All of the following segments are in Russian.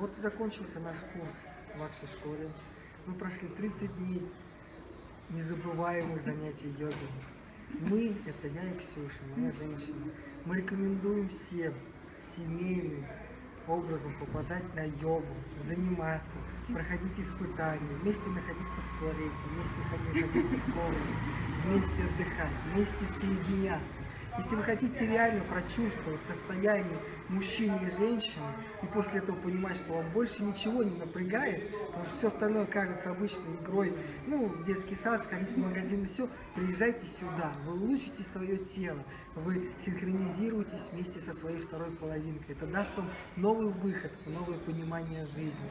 Вот и закончился наш курс в вашей школе. Мы прошли 30 дней незабываемых занятий йогой. Мы, это я и Ксюша, моя женщина, мы рекомендуем всем семейным образом попадать на йогу, заниматься, проходить испытания, вместе находиться в туалете, вместе находиться в комнате, вместе отдыхать, вместе соединяться. Если вы хотите реально прочувствовать состояние мужчины и женщины, и после этого понимать, что вам больше ничего не напрягает, потому что все остальное кажется обычной игрой, ну, в детский сад, сходить в магазин и все, приезжайте сюда, вы улучшите свое тело, вы синхронизируетесь вместе со своей второй половинкой. Это даст вам новый выход, новое понимание жизни.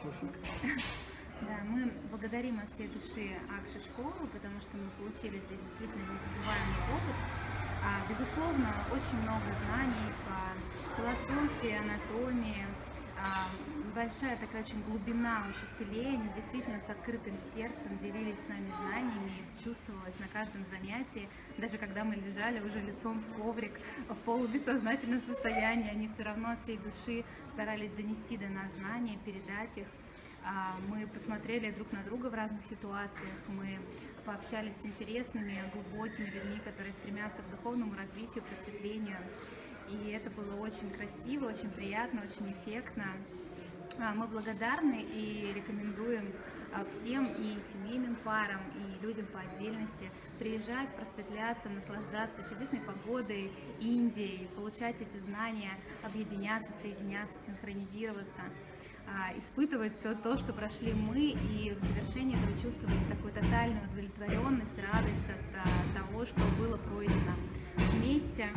Ксюша. Да, мы благодарим от всей души Акши школу, потому что мы получили здесь действительно незабываемый опыт. А, безусловно, очень много знаний по философии, анатомии, а, большая такая очень глубина учителей, они действительно с открытым сердцем делились с нами знаниями, их чувствовалось на каждом занятии, даже когда мы лежали уже лицом в коврик, в полубессознательном состоянии, они все равно от всей души старались донести до нас знания, передать их. А, мы посмотрели друг на друга в разных ситуациях, мы пообщались с интересными, глубокими людьми, которые стремятся к духовному развитию, просветлению. И это было очень красиво, очень приятно, очень эффектно. А, мы благодарны и рекомендуем а, всем и семейным парам, и людям по отдельности приезжать, просветляться, наслаждаться чудесной погодой, Индией, получать эти знания, объединяться, соединяться, синхронизироваться. А, испытывать все то, что прошли мы, и в завершении этого чувствовать такую тотальную удовлетворенность, радость от а, того, что было пройдено вместе.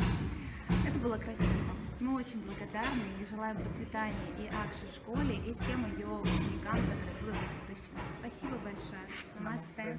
Это было красиво. Мы очень благодарны и желаем процветания и Акши школе, и всем ее ученикам, которые будут в будущем. Спасибо большое. Намасте.